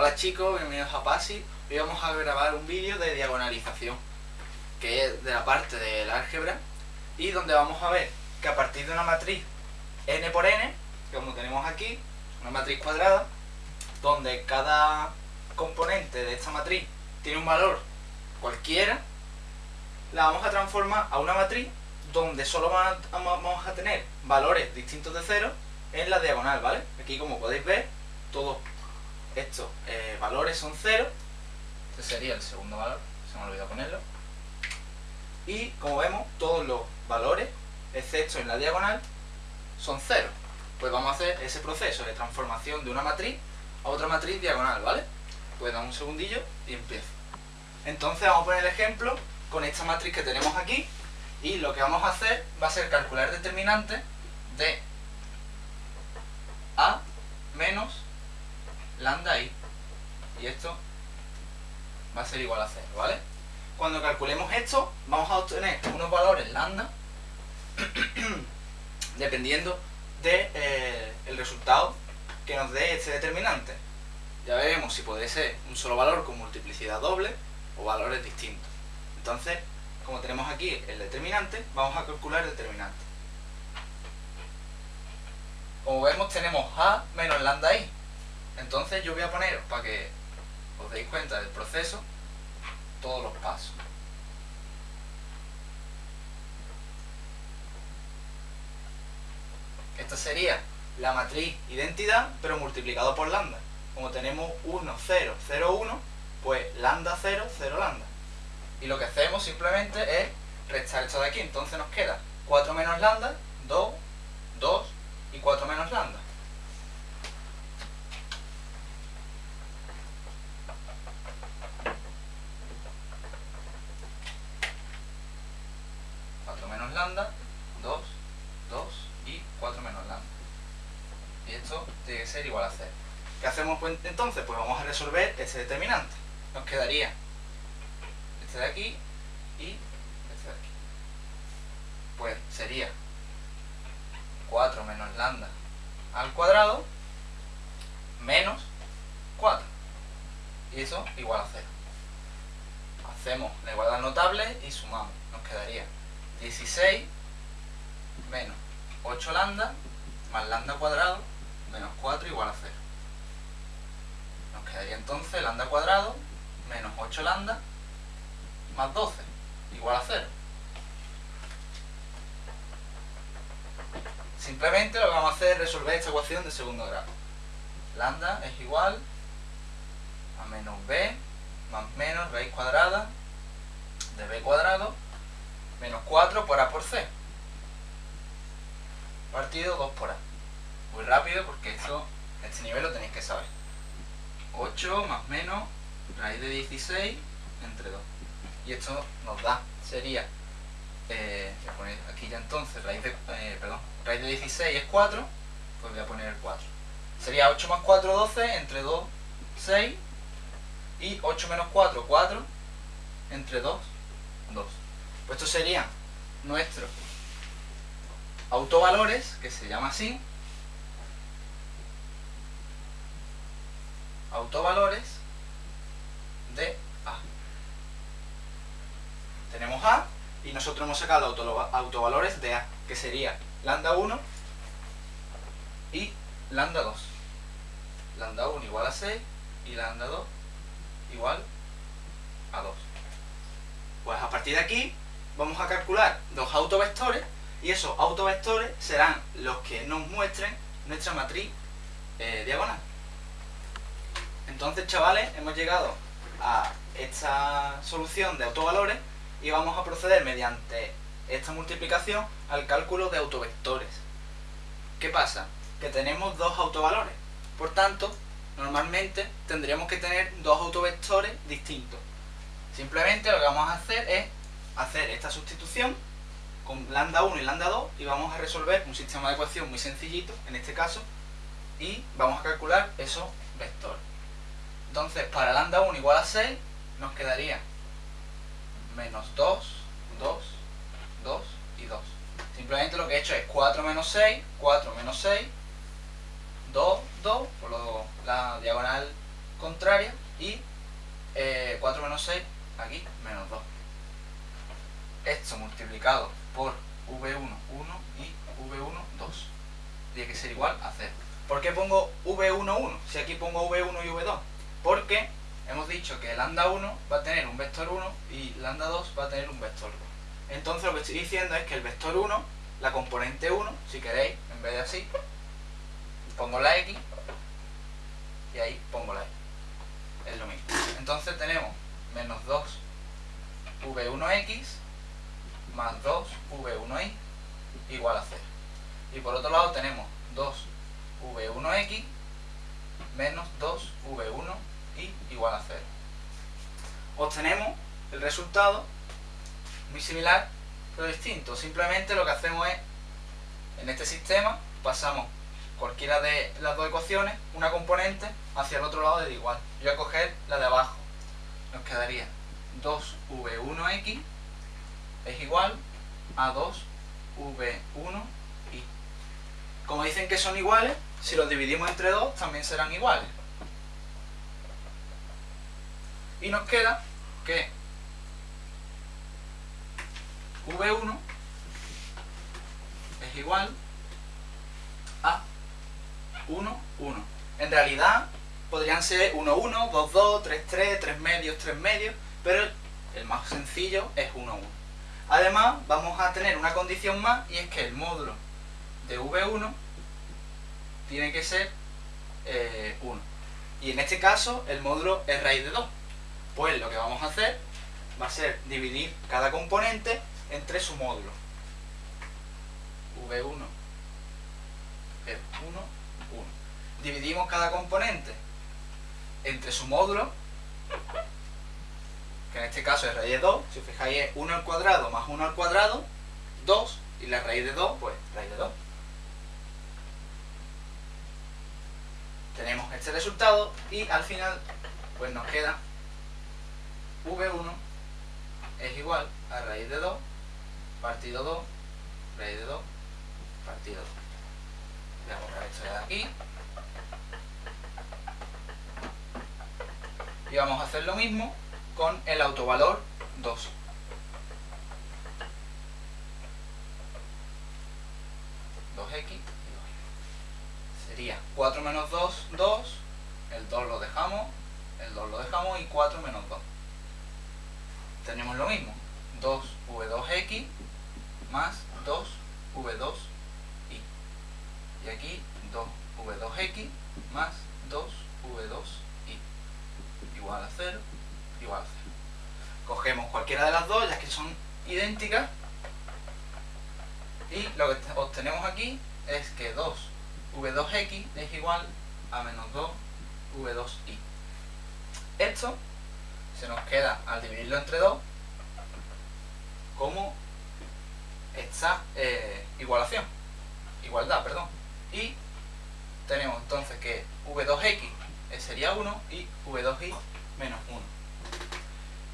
Hola chicos, bienvenidos a PASI. Hoy vamos a grabar un vídeo de diagonalización, que es de la parte del álgebra, y donde vamos a ver que a partir de una matriz n por n, como tenemos aquí, una matriz cuadrada, donde cada componente de esta matriz tiene un valor cualquiera, la vamos a transformar a una matriz donde solo vamos a tener valores distintos de cero en la diagonal, ¿vale? Aquí como podéis ver, todos estos eh, valores son cero, este sería el segundo valor, se me ha olvidado ponerlo, y como vemos, todos los valores, excepto en la diagonal, son cero. Pues vamos a hacer ese proceso de transformación de una matriz a otra matriz diagonal, ¿vale? Pues dame un segundillo y empiezo. Entonces vamos a poner el ejemplo con esta matriz que tenemos aquí, y lo que vamos a hacer va a ser calcular determinante de A menos lambda i. Y esto va a ser igual a 0, ¿vale? Cuando calculemos esto, vamos a obtener unos valores lambda dependiendo del de, eh, resultado que nos dé este determinante. Ya veremos si puede ser un solo valor con multiplicidad doble o valores distintos. Entonces, como tenemos aquí el determinante, vamos a calcular el determinante. Como vemos tenemos a menos lambda i. Entonces yo voy a poner, para que os deis cuenta del proceso, todos los pasos. Esta sería la matriz identidad, pero multiplicado por lambda. Como tenemos 1, 0, 0, 1, pues lambda 0, 0 lambda y lo que hacemos simplemente es restar esto de aquí, entonces nos queda 4 menos lambda, 2, 2 y 4 menos lambda. menos lambda, 2, 2 y 4 menos lambda. Y esto tiene que igual a 0. ¿Qué hacemos pues, entonces? Pues vamos a resolver ese determinante. Nos quedaría este de aquí y este de aquí. Pues sería 4 menos lambda al cuadrado menos 4. Y eso igual a 0. Hacemos la igualdad notable y sumamos. Nos quedaría 16 menos 8 lambda más lambda cuadrado menos 4 igual a 0. Nos quedaría entonces lambda cuadrado menos 8 lambda más 12 igual a 0. Simplemente lo que vamos a hacer es resolver esta ecuación de segundo grado. Lambda es igual a menos b más menos raíz cuadrada de b cuadrado menos 4 por a por c. Partido 2 por a. Muy rápido porque esto, este nivel lo tenéis que saber. 8 más menos raíz de 16 entre 2 y esto nos da, sería, eh, voy a poner aquí ya entonces, raíz de, eh, perdón, raíz de 16 es 4, pues voy a poner el 4. Sería 8 más 4, 12, entre 2, 6, y 8 menos 4, 4, entre 2, 2. Pues estos serían nuestros autovalores, que se llama así, autovalores de tenemos A y nosotros hemos sacado los autovalores de A, que sería lambda 1 y lambda 2. Lambda 1 igual a 6 y lambda 2 igual a 2. Pues a partir de aquí vamos a calcular dos autovectores y esos autovectores serán los que nos muestren nuestra matriz eh, diagonal. Entonces, chavales, hemos llegado a esta solución de autovalores y vamos a proceder mediante esta multiplicación al cálculo de autovectores. ¿Qué pasa? Que tenemos dos autovalores. Por tanto, normalmente tendríamos que tener dos autovectores distintos. Simplemente lo que vamos a hacer es hacer esta sustitución con lambda 1 y lambda 2 y vamos a resolver un sistema de ecuación muy sencillito, en este caso, y vamos a calcular esos vectores. Entonces, para lambda 1 igual a 6, nos quedaría menos 2, 2, 2 y 2. Simplemente lo que he hecho es 4 menos 6, 4 menos 6, 2, 2, por lo, la diagonal contraria y 4 eh, menos 6 aquí menos 2. Esto multiplicado por V1, 1 y V1, 2. Tiene que ser igual a 0. ¿Por qué pongo V1, 1? Si aquí pongo V1 y V2. Porque hemos dicho que lambda 1 va a tener un vector 1 y lambda 2 va a tener un vector 2. Entonces lo que estoy diciendo es que el vector 1, la componente 1, si queréis, en vez de así, pongo la X y ahí pongo la Y. Es lo mismo. Entonces tenemos menos 2 V1X más 2V1Y igual a 0. Y por otro lado tenemos 2V1X menos 2V1Y igual a 0. Obtenemos el resultado muy similar pero distinto. Simplemente lo que hacemos es, en este sistema, pasamos cualquiera de las dos ecuaciones, una componente, hacia el otro lado de igual. Yo voy a coger la de abajo. Nos quedaría 2v1x es igual a 2v1y. Como dicen que son iguales, si los dividimos entre 2 también serán iguales. Y nos queda que v1 es igual a 1, 1. En realidad podrían ser 1, 1, 2, 2, 3, 3, 3 medios, 3 medios, pero el más sencillo es 1, 1. Además, vamos a tener una condición más y es que el módulo de V1 tiene que ser 1. Eh, y en este caso, el módulo es raíz de 2. Pues lo que vamos a hacer va a ser dividir cada componente entre su módulo. V1 es 1, 1. Dividimos cada componente entre su módulo, que en este caso es raíz de 2, si os fijáis es 1 al cuadrado más 1 al cuadrado, 2, y la raíz de 2, pues raíz de 2. Tenemos este resultado y al final pues nos queda V1 es igual a raíz de 2 partido 2, raíz de 2, partido 2. Voy a borrar esto de aquí. Y vamos a hacer lo mismo con el autovalor 2. x y 2 Sería 4 menos 2, 2. El 2 lo dejamos. El 2 lo dejamos y 4 menos 2. Tenemos lo mismo. 2v2x más 2v2i. Y aquí 2v2x más 2v2i. Igual a 0, igual a 0. Cogemos cualquiera de las dos, ya que son idénticas. Y lo que obtenemos aquí es que 2v2x es igual a menos 2v2i. Esto se nos queda al dividirlo entre 2 como esta eh, igualación, igualdad, perdón. Y tenemos entonces que v2x sería 1 y v2y menos 1.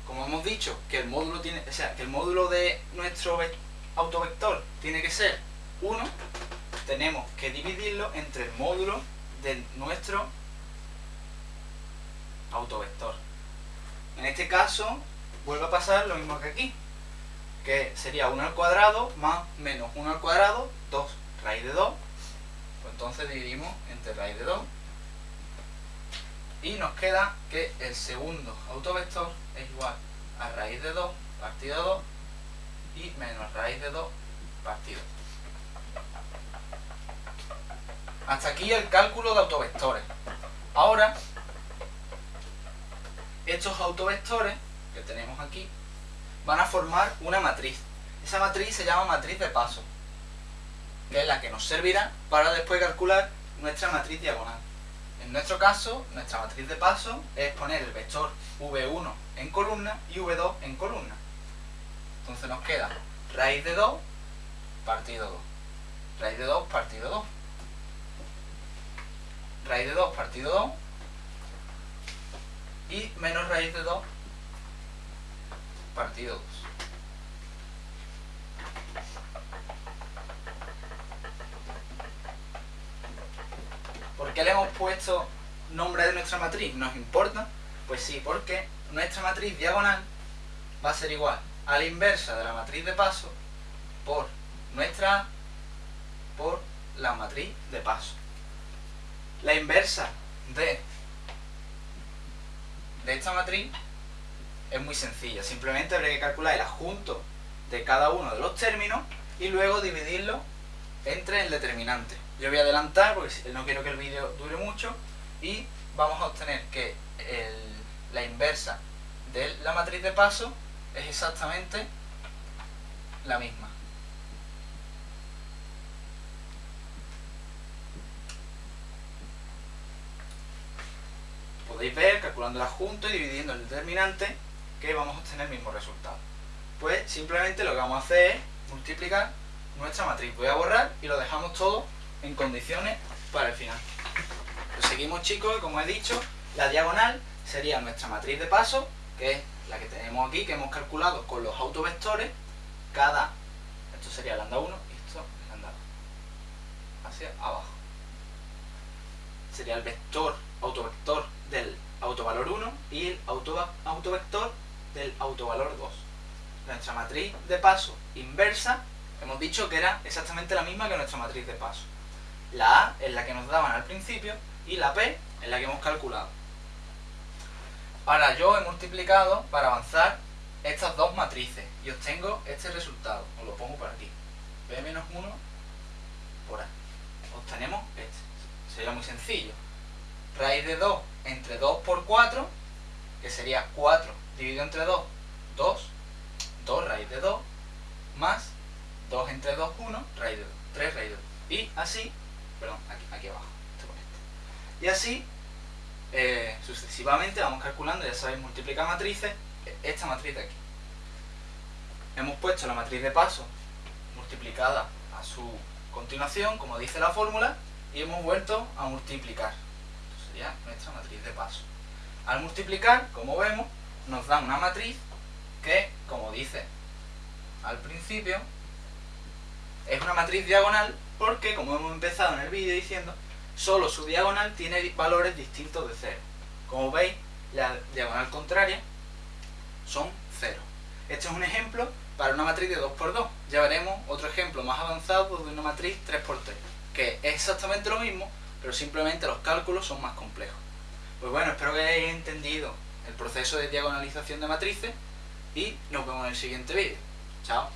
Como hemos dicho que el módulo tiene, o sea, que el módulo de nuestro autovector tiene que ser 1, tenemos que dividirlo entre el módulo de nuestro autovector. En este caso, vuelve a pasar lo mismo que aquí que sería 1 al cuadrado más menos 1 al cuadrado, 2 raíz de 2. Pues entonces dividimos entre raíz de 2. Y nos queda que el segundo autovector es igual a raíz de 2 partido 2 y menos raíz de 2 partido 2. Hasta aquí el cálculo de autovectores. Ahora, estos autovectores que tenemos aquí van a formar una matriz. Esa matriz se llama matriz de paso, que es la que nos servirá para después calcular nuestra matriz diagonal. En nuestro caso, nuestra matriz de paso es poner el vector v1 en columna y v2 en columna. Entonces nos queda raíz de 2 partido 2. Raíz de 2 partido 2. Raíz de 2 partido 2 y menos raíz de 2 partido 2. ¿Por qué le hemos puesto nombre de nuestra matriz nos importa, pues sí, porque nuestra matriz diagonal va a ser igual a la inversa de la matriz de paso por nuestra A por la matriz de paso. La inversa de, de esta matriz es muy sencilla. Simplemente habría que calcular el adjunto de cada uno de los términos y luego dividirlo entre el determinante. Yo voy a adelantar porque no quiero que el vídeo dure mucho y vamos a obtener que la inversa de la matriz de paso es exactamente la misma. Podéis ver, calculando el adjunto y dividiendo el determinante, que vamos a obtener el mismo resultado. Pues simplemente lo que vamos a hacer es multiplicar nuestra matriz. Voy a borrar y lo dejamos todo en condiciones para el final. Seguimos chicos, como he dicho, la diagonal sería nuestra matriz de paso, que es la que tenemos aquí, que hemos calculado con los autovectores, cada, esto sería lambda 1 y esto lambda 2, hacia abajo. Sería el vector, autovector del autovalor 1 y el autovector del autovalor 2. Nuestra matriz de paso inversa, hemos dicho que era exactamente la misma que nuestra matriz de paso. La A es la que nos daban al principio y la P es la que hemos calculado. Ahora yo he multiplicado para avanzar estas dos matrices y obtengo este resultado. Os lo pongo por aquí. B menos 1 por A. Obtenemos este. Sería muy sencillo. Raíz de 2 entre 2 por 4, que sería 4 dividido entre 2, 2, 2 raíz de 2, más 2 entre 2, 1, raíz de 2, 3 raíz de 2. Y así, perdón, aquí, aquí abajo, Y así eh, sucesivamente vamos calculando, ya sabéis, multiplicar matrices, esta matriz de aquí. Hemos puesto la matriz de paso multiplicada a su continuación, como dice la fórmula, y hemos vuelto a multiplicar. Sería nuestra matriz de paso. Al multiplicar, como vemos, nos da una matriz que, como dice al principio, es una matriz diagonal porque, como hemos empezado en el vídeo diciendo, solo su diagonal tiene valores distintos de 0. Como veis, la diagonal contraria son 0. Este es un ejemplo para una matriz de 2x2. Ya veremos otro ejemplo más avanzado de una matriz 3x3, que es exactamente lo mismo, pero simplemente los cálculos son más complejos. Pues bueno, espero que hayáis entendido el proceso de diagonalización de matrices y nos vemos en el siguiente vídeo. Chao.